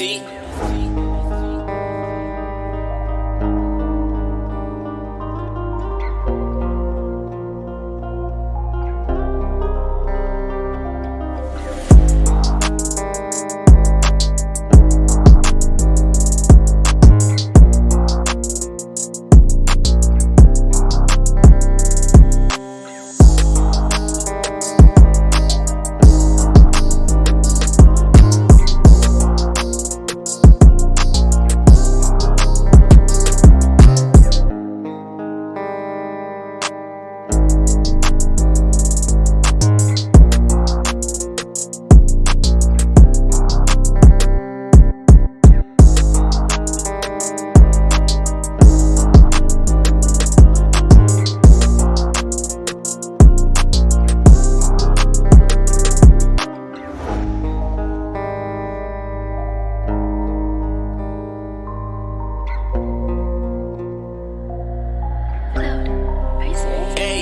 TNT.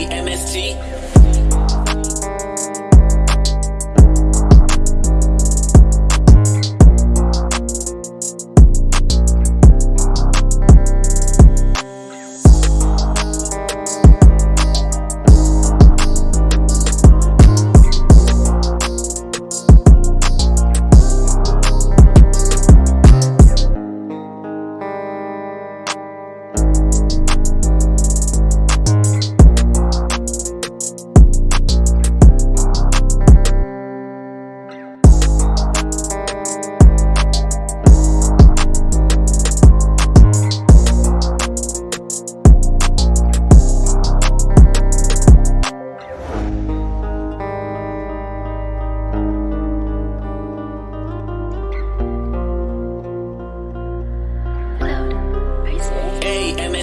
MST.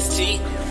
ST.